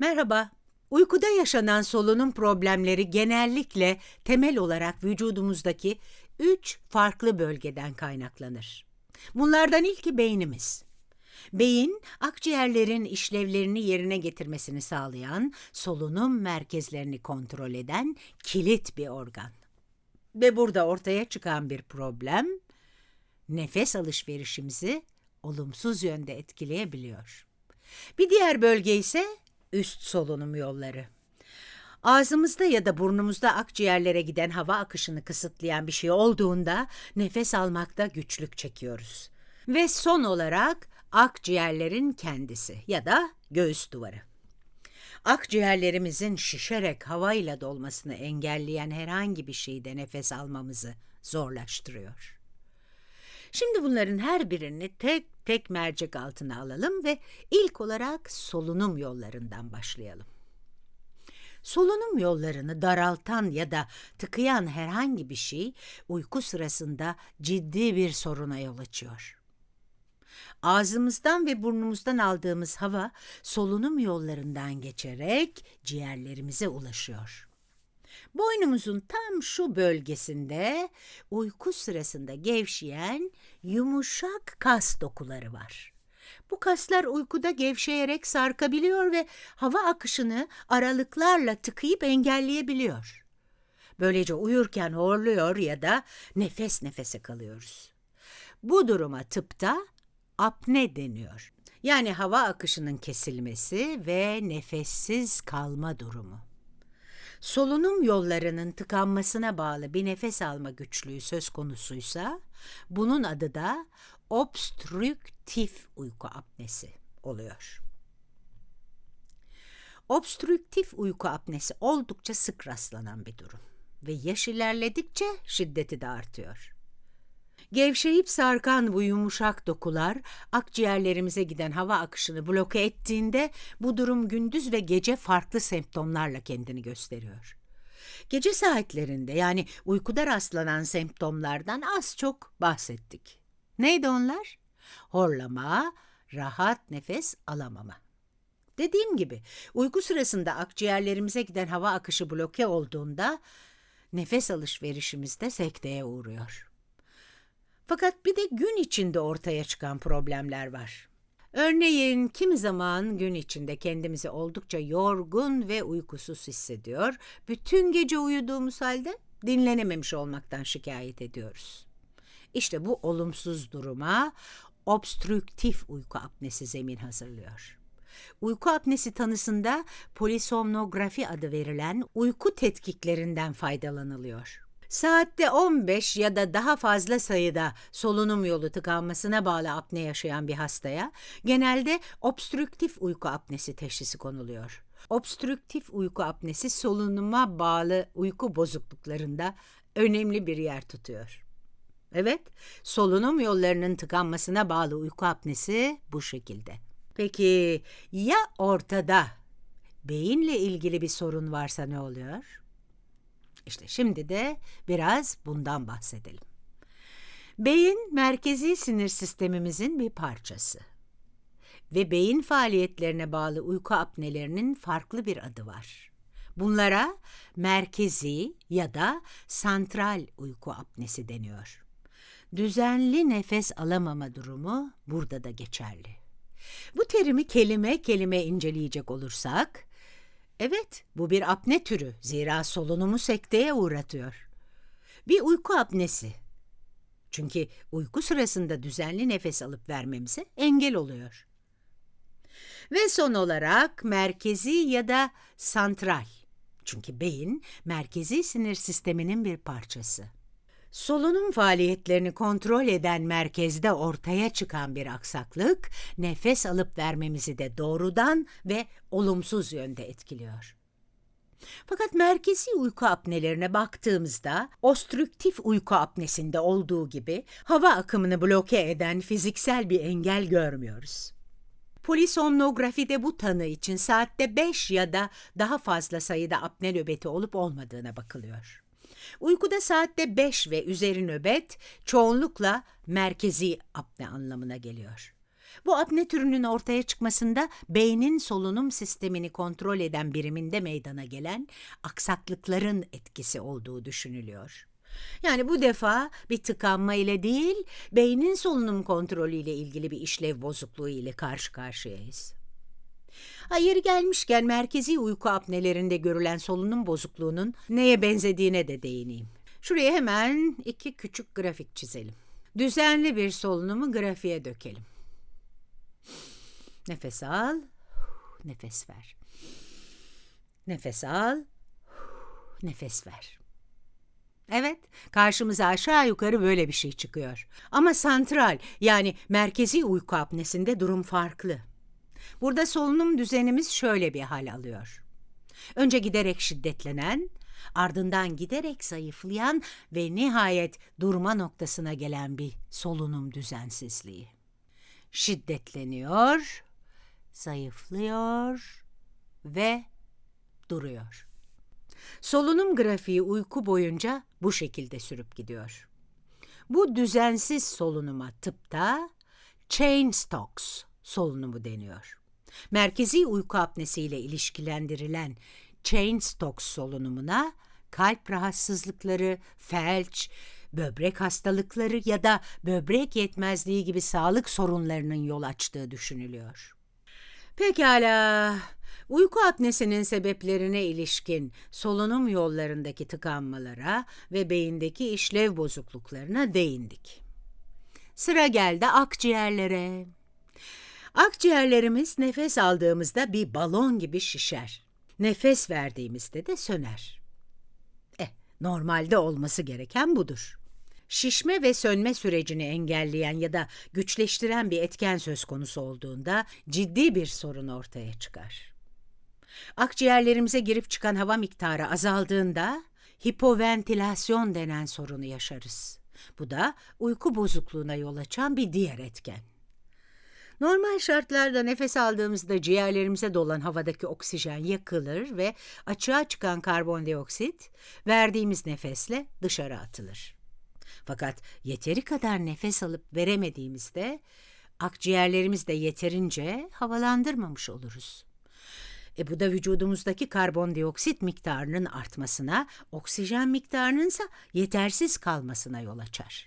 Merhaba. Uykuda yaşanan solunum problemleri genellikle temel olarak vücudumuzdaki üç farklı bölgeden kaynaklanır. Bunlardan ilki beynimiz. Beyin, akciğerlerin işlevlerini yerine getirmesini sağlayan, solunum merkezlerini kontrol eden kilit bir organ. Ve burada ortaya çıkan bir problem, nefes alışverişimizi olumsuz yönde etkileyebiliyor. Bir diğer bölge ise üst solunum yolları. Ağzımızda ya da burnumuzda akciğerlere giden hava akışını kısıtlayan bir şey olduğunda nefes almakta güçlük çekiyoruz. Ve son olarak akciğerlerin kendisi ya da göğüs duvarı. Akciğerlerimizin şişerek havayla dolmasını engelleyen herhangi bir şeyde nefes almamızı zorlaştırıyor. Şimdi bunların her birini tek tek mercek altına alalım ve ilk olarak solunum yollarından başlayalım. Solunum yollarını daraltan ya da tıkayan herhangi bir şey uyku sırasında ciddi bir soruna yol açıyor. Ağzımızdan ve burnumuzdan aldığımız hava solunum yollarından geçerek ciğerlerimize ulaşıyor. Boynumuzun tam şu bölgesinde uyku sırasında gevşeyen yumuşak kas dokuları var. Bu kaslar uykuda gevşeyerek sarkabiliyor ve hava akışını aralıklarla tıkayıp engelleyebiliyor. Böylece uyurken horluyor ya da nefes nefese kalıyoruz. Bu duruma tıpta apne deniyor. Yani hava akışının kesilmesi ve nefessiz kalma durumu. Solunum yollarının tıkanmasına bağlı bir nefes alma güçlüğü söz konusuysa bunun adı da obstrüktif uyku apnesi oluyor. Obstrüktif uyku apnesi oldukça sık rastlanan bir durum ve yaş ilerledikçe şiddeti de artıyor. Gevşeyip sarkan bu yumuşak dokular akciğerlerimize giden hava akışını bloke ettiğinde bu durum gündüz ve gece farklı semptomlarla kendini gösteriyor. Gece saatlerinde yani uykuda rastlanan semptomlardan az çok bahsettik. Neydi onlar? Horlama, rahat nefes alamama. Dediğim gibi uyku sırasında akciğerlerimize giden hava akışı bloke olduğunda nefes alışverişimiz de sekteye uğruyor. Fakat bir de gün içinde ortaya çıkan problemler var. Örneğin kimi zaman gün içinde kendimizi oldukça yorgun ve uykusuz hissediyor, bütün gece uyuduğumuz halde dinlenememiş olmaktan şikayet ediyoruz. İşte bu olumsuz duruma obstrüktif uyku apnesi zemin hazırlıyor. Uyku apnesi tanısında polisomnografi adı verilen uyku tetkiklerinden faydalanılıyor. Saatte 15 ya da daha fazla sayıda solunum yolu tıkanmasına bağlı apne yaşayan bir hastaya genelde obstrüktif uyku apnesi teşhisi konuluyor. Obstrüktif uyku apnesi solunuma bağlı uyku bozukluklarında önemli bir yer tutuyor. Evet, solunum yollarının tıkanmasına bağlı uyku apnesi bu şekilde. Peki ya ortada beyinle ilgili bir sorun varsa ne oluyor? İşte şimdi de biraz bundan bahsedelim. Beyin merkezi sinir sistemimizin bir parçası. Ve beyin faaliyetlerine bağlı uyku apnelerinin farklı bir adı var. Bunlara merkezi ya da santral uyku apnesi deniyor. Düzenli nefes alamama durumu burada da geçerli. Bu terimi kelime kelime inceleyecek olursak, Evet, bu bir apne türü. Zira solunumu sekteye uğratıyor. Bir uyku apnesi. Çünkü uyku sırasında düzenli nefes alıp vermemize engel oluyor. Ve son olarak merkezi ya da santral. Çünkü beyin merkezi sinir sisteminin bir parçası. Solunum faaliyetlerini kontrol eden merkezde ortaya çıkan bir aksaklık, nefes alıp vermemizi de doğrudan ve olumsuz yönde etkiliyor. Fakat merkezi uyku apnelerine baktığımızda, ostrüktif uyku apnesinde olduğu gibi hava akımını bloke eden fiziksel bir engel görmüyoruz. Polisomnografide bu tanı için saatte 5 ya da daha fazla sayıda apne nöbeti olup olmadığına bakılıyor. Uykuda saatte 5 ve üzeri nöbet çoğunlukla merkezi apne anlamına geliyor. Bu apne türünün ortaya çıkmasında beynin solunum sistemini kontrol eden biriminde meydana gelen aksaklıkların etkisi olduğu düşünülüyor. Yani bu defa bir tıkanma ile değil, beynin solunum kontrolü ile ilgili bir işlev bozukluğu ile karşı karşıyayız. Hayır gelmişken merkezi uyku apnelerinde görülen solunum bozukluğunun neye benzediğine de değineyim. Şuraya hemen iki küçük grafik çizelim. Düzenli bir solunumu grafiğe dökelim. Nefes al, nefes ver. Nefes al, nefes ver. Evet, karşımıza aşağı yukarı böyle bir şey çıkıyor. Ama santral yani merkezi uyku apnesinde durum farklı. Burada solunum düzenimiz şöyle bir hal alıyor. Önce giderek şiddetlenen, ardından giderek zayıflayan ve nihayet durma noktasına gelen bir solunum düzensizliği. Şiddetleniyor, zayıflıyor ve duruyor. Solunum grafiği uyku boyunca bu şekilde sürüp gidiyor. Bu düzensiz solunuma tıpta chain stocks solunumu deniyor. Merkezi uyku apnesiyle ilişkilendirilen chain stocks solunumuna kalp rahatsızlıkları, felç, böbrek hastalıkları ya da böbrek yetmezliği gibi sağlık sorunlarının yol açtığı düşünülüyor. Pekala, uyku apnesinin sebeplerine ilişkin solunum yollarındaki tıkanmalara ve beyindeki işlev bozukluklarına değindik. Sıra geldi akciğerlere. Akciğerlerimiz nefes aldığımızda bir balon gibi şişer. Nefes verdiğimizde de söner. Eh, normalde olması gereken budur. Şişme ve sönme sürecini engelleyen ya da güçleştiren bir etken söz konusu olduğunda ciddi bir sorun ortaya çıkar. Akciğerlerimize girip çıkan hava miktarı azaldığında hipoventilasyon denen sorunu yaşarız. Bu da uyku bozukluğuna yol açan bir diğer etken. Normal şartlarda nefes aldığımızda ciğerlerimize dolan havadaki oksijen yakılır ve açığa çıkan karbondioksit verdiğimiz nefesle dışarı atılır. Fakat yeteri kadar nefes alıp veremediğimizde akciğerlerimiz de yeterince havalandırmamış oluruz. E bu da vücudumuzdaki karbondioksit miktarının artmasına, oksijen miktarının ise yetersiz kalmasına yol açar.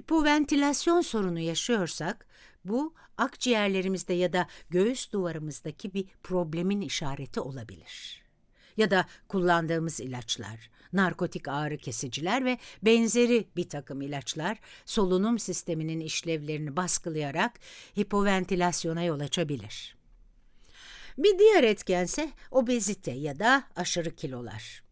Hipoventilasyon sorunu yaşıyorsak bu akciğerlerimizde ya da göğüs duvarımızdaki bir problemin işareti olabilir. Ya da kullandığımız ilaçlar, narkotik ağrı kesiciler ve benzeri bir takım ilaçlar solunum sisteminin işlevlerini baskılayarak hipoventilasyona yol açabilir. Bir diğer etkense obezite ya da aşırı kilolar.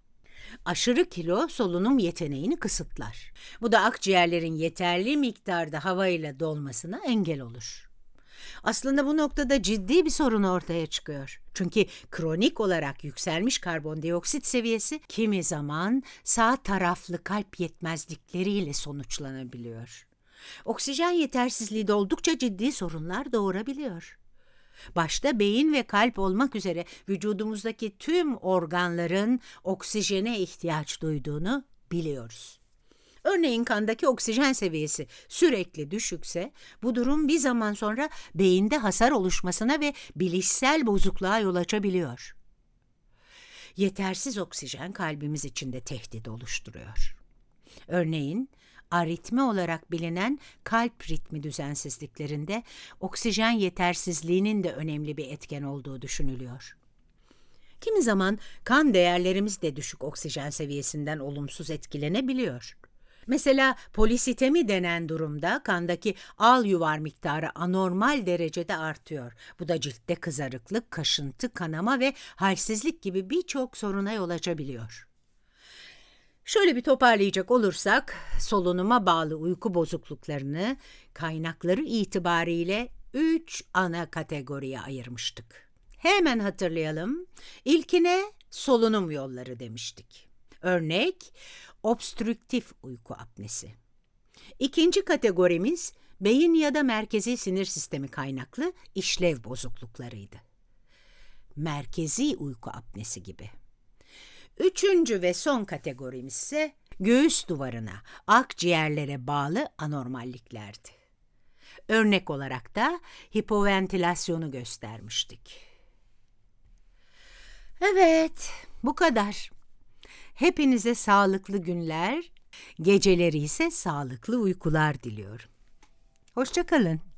Aşırı kilo solunum yeteneğini kısıtlar. Bu da akciğerlerin yeterli miktarda havayla dolmasına engel olur. Aslında bu noktada ciddi bir sorun ortaya çıkıyor. Çünkü kronik olarak yükselmiş karbondioksit seviyesi kimi zaman sağ taraflı kalp yetmezlikleriyle sonuçlanabiliyor. Oksijen yetersizliği de oldukça ciddi sorunlar doğurabiliyor. Başta beyin ve kalp olmak üzere vücudumuzdaki tüm organların oksijene ihtiyaç duyduğunu biliyoruz. Örneğin kandaki oksijen seviyesi sürekli düşükse bu durum bir zaman sonra beyinde hasar oluşmasına ve bilişsel bozukluğa yol açabiliyor. Yetersiz oksijen kalbimiz için de tehdit oluşturuyor. Örneğin aritmi olarak bilinen kalp ritmi düzensizliklerinde oksijen yetersizliğinin de önemli bir etken olduğu düşünülüyor. Kimi zaman kan değerlerimiz de düşük oksijen seviyesinden olumsuz etkilenebiliyor. Mesela polisitemi denen durumda kandaki al yuvar miktarı anormal derecede artıyor. Bu da ciltte kızarıklık, kaşıntı, kanama ve halsizlik gibi birçok soruna yol açabiliyor. Şöyle bir toparlayacak olursak, solunuma bağlı uyku bozukluklarını kaynakları itibariyle üç ana kategoriye ayırmıştık. Hemen hatırlayalım. İlkine solunum yolları demiştik. Örnek, obstrüktif uyku apnesi. İkinci kategorimiz beyin ya da merkezi sinir sistemi kaynaklı işlev bozukluklarıydı. Merkezi uyku apnesi gibi. Üçüncü ve son kategorimiz ise göğüs duvarına, akciğerlere bağlı anormalliklerdi. Örnek olarak da hipoventilasyonu göstermiştik. Evet, bu kadar. Hepinize sağlıklı günler, geceleri ise sağlıklı uykular diliyorum. Hoşçakalın.